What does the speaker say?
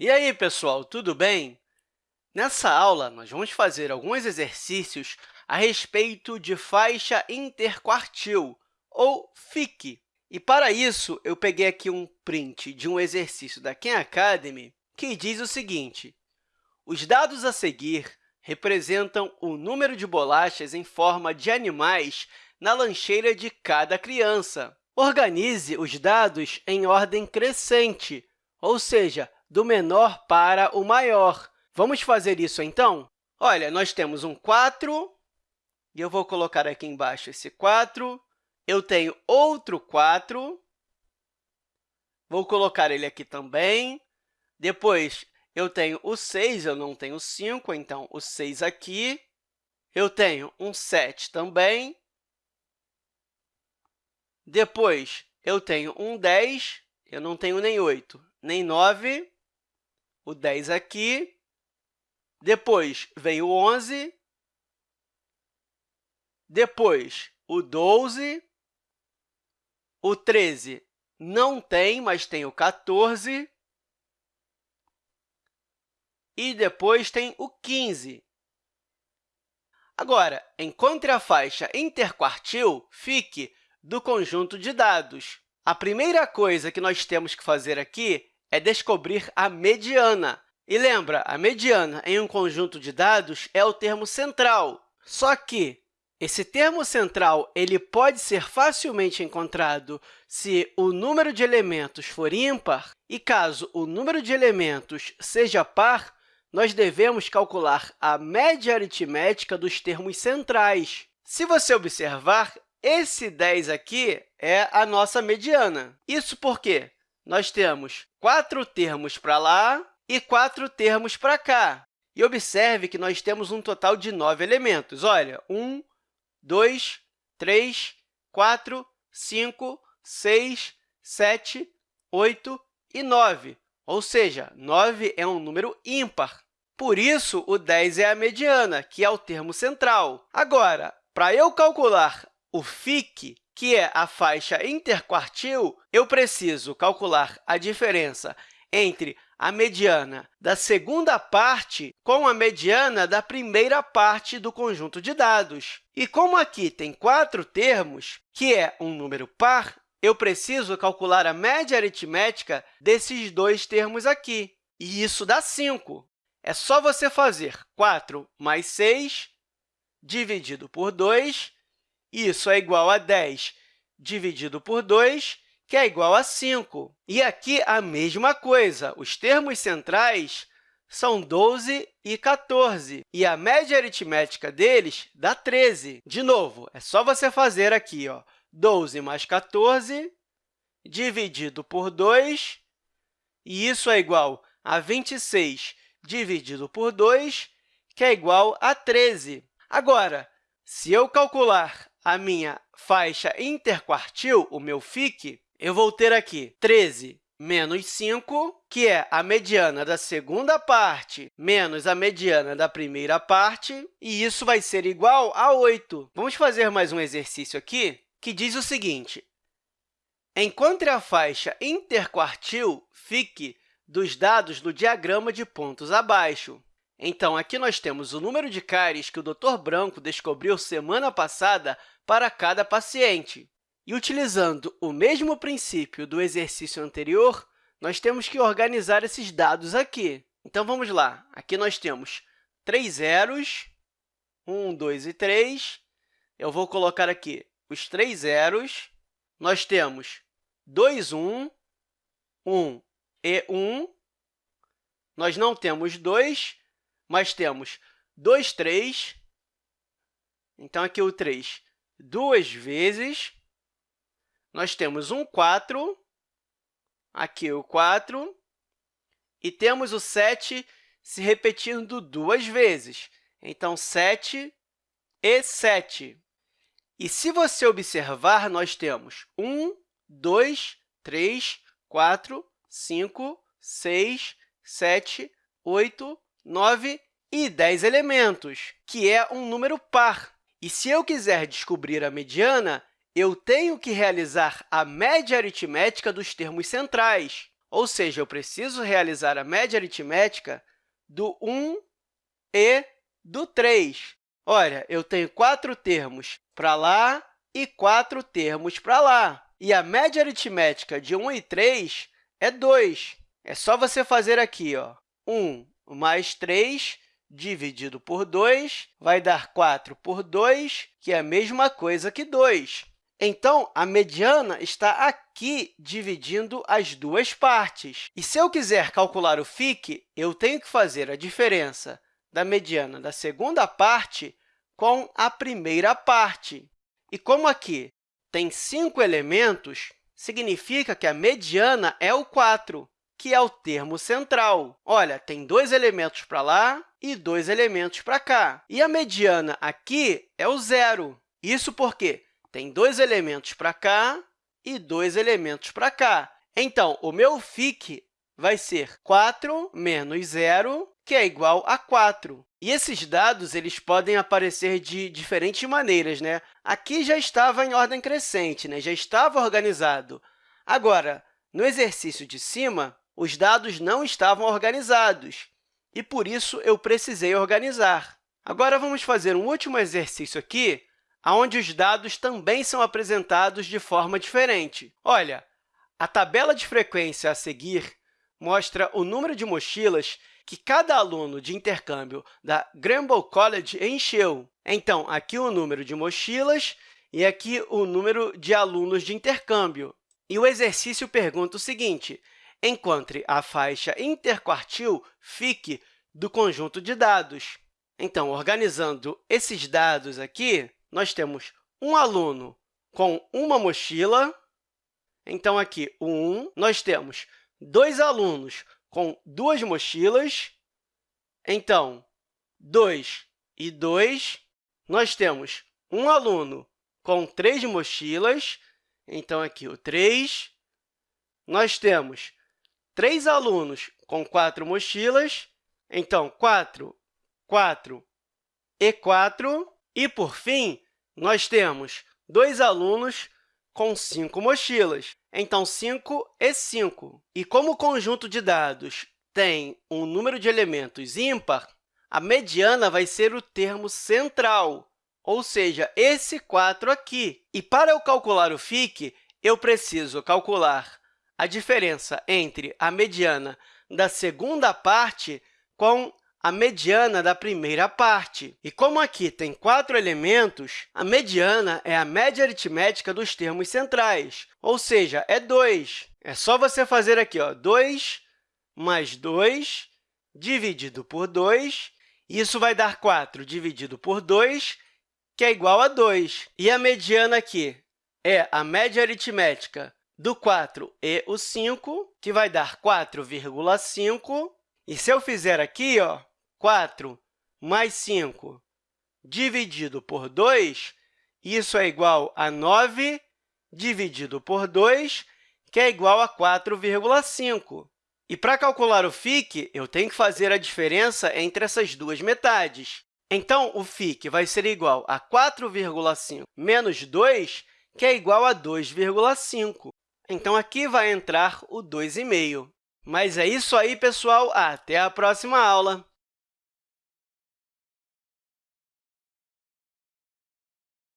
E aí, pessoal, tudo bem? Nessa aula, nós vamos fazer alguns exercícios a respeito de faixa interquartil, ou FIC. E, para isso, eu peguei aqui um print de um exercício da Khan Academy que diz o seguinte, os dados a seguir representam o número de bolachas em forma de animais na lancheira de cada criança. Organize os dados em ordem crescente, ou seja, do menor para o maior. Vamos fazer isso, então? Olha, nós temos um 4, e eu vou colocar aqui embaixo esse 4. Eu tenho outro 4, vou colocar ele aqui também. Depois, eu tenho o 6, eu não tenho 5, então o 6 aqui. Eu tenho um 7 também. Depois, eu tenho um 10, eu não tenho nem 8, nem 9 o 10 aqui, depois vem o 11, depois o 12, o 13 não tem, mas tem o 14, e depois tem o 15. Agora, encontre a faixa interquartil, fique, do conjunto de dados. A primeira coisa que nós temos que fazer aqui é descobrir a mediana. E lembra, a mediana em um conjunto de dados é o termo central. Só que esse termo central ele pode ser facilmente encontrado se o número de elementos for ímpar, e caso o número de elementos seja par, nós devemos calcular a média aritmética dos termos centrais. Se você observar, esse 10 aqui é a nossa mediana. Isso por quê? Nós temos quatro termos para lá e quatro termos para cá. E observe que nós temos um total de nove elementos. Olha, 1, 2, 3, 4, 5, 6, 7, 8 e 9, ou seja, 9 é um número ímpar. Por isso, o 10 é a mediana, que é o termo central. Agora, para eu calcular o FIC, que é a faixa interquartil, eu preciso calcular a diferença entre a mediana da segunda parte com a mediana da primeira parte do conjunto de dados. E como aqui tem quatro termos, que é um número par, eu preciso calcular a média aritmética desses dois termos aqui, e isso dá 5. É só você fazer 4 mais 6 dividido por 2 isso é igual a 10 dividido por 2, que é igual a 5. E aqui a mesma coisa, os termos centrais são 12 e 14, e a média aritmética deles dá 13. De novo, é só você fazer aqui ó, 12 mais 14 dividido por 2, e isso é igual a 26 dividido por 2, que é igual a 13. Agora, se eu calcular a minha faixa interquartil, o meu FIC, eu vou ter aqui 13 menos 5, que é a mediana da segunda parte menos a mediana da primeira parte, e isso vai ser igual a 8. Vamos fazer mais um exercício aqui que diz o seguinte, encontre a faixa interquartil, FIC, dos dados do diagrama de pontos abaixo. Então, aqui nós temos o número de cáries que o Dr. Branco descobriu semana passada para cada paciente. E, utilizando o mesmo princípio do exercício anterior, nós temos que organizar esses dados aqui. Então, vamos lá. Aqui nós temos três zeros, 1, 2 e 3. Eu vou colocar aqui os três zeros. Nós temos 2, 1, 1 e 1. Nós não temos 2, mas temos 2, 3. Então, aqui o 3 duas vezes. Nós temos um 4, aqui o 4, e temos o 7 se repetindo duas vezes. Então, 7 e 7. E se você observar, nós temos 1, 2, 3, 4, 5, 6, 7, 8, 9 e 10 elementos, que é um número par. E se eu quiser descobrir a mediana, eu tenho que realizar a média aritmética dos termos centrais. ou seja, eu preciso realizar a média aritmética do 1 e do 3. Olha, eu tenho quatro termos para lá e quatro termos para lá. E a média aritmética de 1 e 3 é 2. É só você fazer aqui, ó, 1 mais 3 dividido por 2 vai dar 4 por 2, que é a mesma coisa que 2. Então, a mediana está aqui dividindo as duas partes. E se eu quiser calcular o FIC, eu tenho que fazer a diferença da mediana da segunda parte com a primeira parte. E como aqui tem cinco elementos, significa que a mediana é o 4, que é o termo central. Olha, tem dois elementos para lá e dois elementos para cá. E a mediana aqui é o zero. Isso porque tem dois elementos para cá e dois elementos para cá. Então, o meu FIC vai ser 4 menos zero, que é igual a 4. E esses dados eles podem aparecer de diferentes maneiras. Né? Aqui já estava em ordem crescente, né? já estava organizado. Agora, no exercício de cima, os dados não estavam organizados, e, por isso, eu precisei organizar. Agora, vamos fazer um último exercício aqui, onde os dados também são apresentados de forma diferente. Olha, a tabela de frequência a seguir mostra o número de mochilas que cada aluno de intercâmbio da Granville College encheu. Então, aqui o número de mochilas e aqui o número de alunos de intercâmbio. E o exercício pergunta o seguinte, encontre a faixa interquartil FIC do conjunto de dados. Então, organizando esses dados aqui, nós temos um aluno com uma mochila. Então, aqui, o 1. Nós temos dois alunos com duas mochilas. Então, 2 e 2. Nós temos um aluno com três mochilas. Então, aqui, o 3. Nós temos três alunos com quatro mochilas. Então, 4, 4 e 4. E, por fim, nós temos dois alunos com cinco mochilas. Então, 5 e 5. E como o conjunto de dados tem um número de elementos ímpar, a mediana vai ser o termo central, ou seja, esse 4 aqui. E para eu calcular o FIC, eu preciso calcular a diferença entre a mediana da segunda parte com a mediana da primeira parte. E como aqui tem quatro elementos, a mediana é a média aritmética dos termos centrais, ou seja, é 2. É só você fazer aqui ó, 2 mais 2 dividido por 2, isso vai dar 4 dividido por 2, que é igual a 2. E a mediana aqui é a média aritmética do 4 e o 5, que vai dar 4,5. E se eu fizer aqui, ó, 4 mais 5 dividido por 2, isso é igual a 9 dividido por 2, que é igual a 4,5. E para calcular o FIC, eu tenho que fazer a diferença entre essas duas metades. Então, o FIC vai ser igual a 4,5 menos 2, que é igual a 2,5. Então, aqui vai entrar o 2,5. Mas é isso aí, pessoal. Até a próxima aula!